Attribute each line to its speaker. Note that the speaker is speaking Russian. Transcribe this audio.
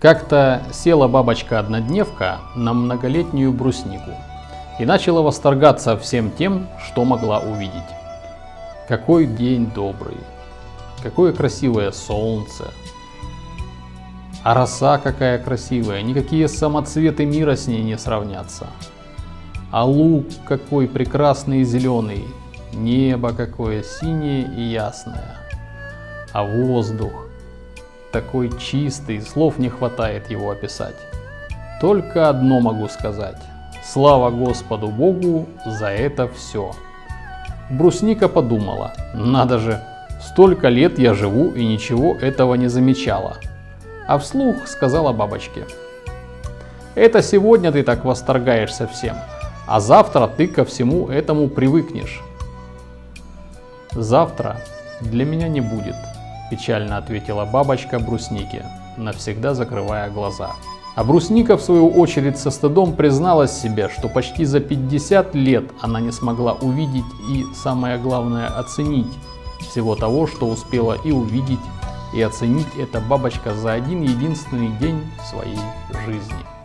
Speaker 1: Как-то села бабочка-однодневка на многолетнюю бруснику и начала восторгаться всем тем, что могла увидеть. Какой день добрый, какое красивое солнце, а роса какая красивая, никакие самоцветы мира с ней не сравнятся. А лук какой прекрасный и зеленый, небо какое синее и ясное, а воздух такой чистый, слов не хватает его описать. Только одно могу сказать. Слава Господу Богу за это все. Брусника подумала, надо же, столько лет я живу и ничего этого не замечала. А вслух сказала бабочке. Это сегодня ты так восторгаешься всем, а завтра ты ко всему этому привыкнешь. Завтра для меня не будет, Печально ответила бабочка бруснике, навсегда закрывая глаза. А брусника в свою очередь со стыдом призналась себе, что почти за 50 лет она не смогла увидеть и, самое главное, оценить всего того, что успела и увидеть, и оценить эта бабочка за один единственный день своей жизни.